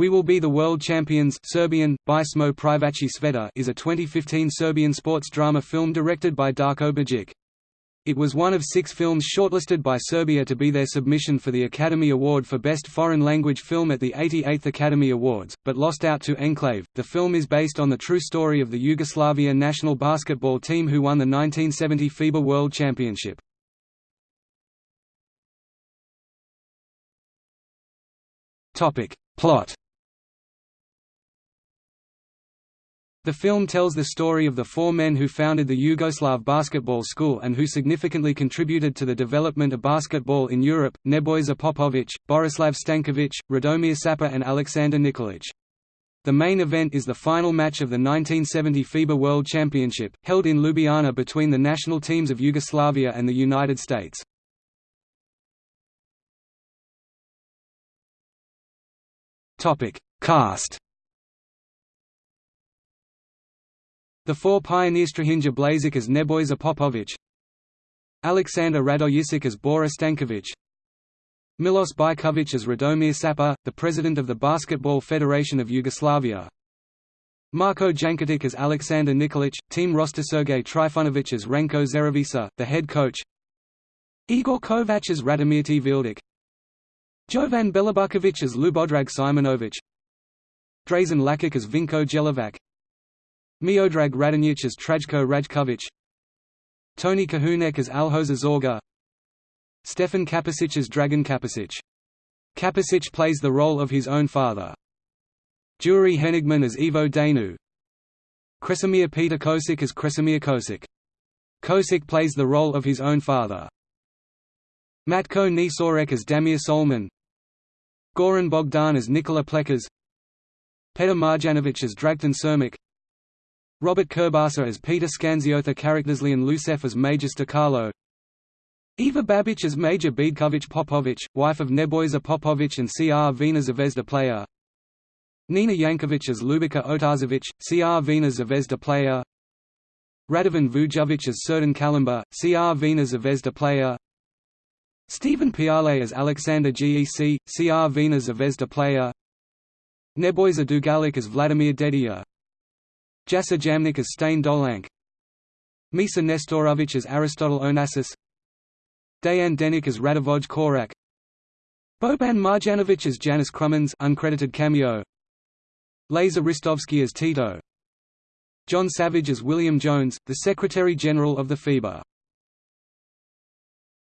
We Will Be the World Champions Serbian, By Smo Privaci Sveta is a 2015 Serbian sports drama film directed by Darko Bajic. It was one of six films shortlisted by Serbia to be their submission for the Academy Award for Best Foreign Language Film at the 88th Academy Awards, but lost out to Enclave. The film is based on the true story of the Yugoslavia national basketball team who won the 1970 FIBA World Championship. Topic: Plot The film tells the story of the four men who founded the Yugoslav Basketball School and who significantly contributed to the development of basketball in Europe, Nebojša Popović, Borislav Stanković, Radomir Šaper and Alexander Nikolic. The main event is the final match of the 1970 FIBA World Championship, held in Ljubljana between the national teams of Yugoslavia and the United States. Cast The four pioneers Strahinja Blazic as Nebojša Popović Alexander Radojičić as Bora Stanković Milos Biković as Radomir Šaper, the president of the Basketball Federation of Yugoslavia Marko Janketić as Alexander Nikolic, team roster Sergej Trifunovic as Ranko Zeravica, the head coach Igor Kovac as Radomir Tvildic Jovan Belobrković as Ljubodrag Simonovic Drazen Lakic as Vinko Jelovac Miodrag Radonjic as Trajko Rajkovic Tony Kahunek as Aljoša Zorga Stefan Kapičić as Dragan Kapičić. Kapičić plays the role of his own father. Jure Henigman as Ivo Daneu Kresimir Peter Ćosić as Kresimir Ćosić. Ćosić plays the role of his own father. Matko Nisorek as Damir Solman Goran Bogdan as Nikola Plećaš Petar Marjanovic as Dragutin Čermak Robert Kurbasa as Peter Scanziotha Skanziotha and Lusef as Major Stakalo Eva Babic as Major Bedkovic Popovic, wife of Nebojša Popovic and Crvena Zvezda player Nina Yankovic as Ljubica Otašević, C.R. Vina Zvezda player Radovan Vujovic as Srdan Kalimba, Crvena Zvezda player Stephen Piale as Alexander Gec, Crvena Zvezda player Nebojša Dugalic as Vladimir Dedijer Jasa Jamnik as Stane Dolanc Misa Nestorovic as Aristotle Onassis. Dejan Denic as Radivoj Korać. Boban Marjanovic as Janis Krumins uncredited cameo. Lazar Ristovski as Tito. John Savage as William Jones, the Secretary-General of the FIBA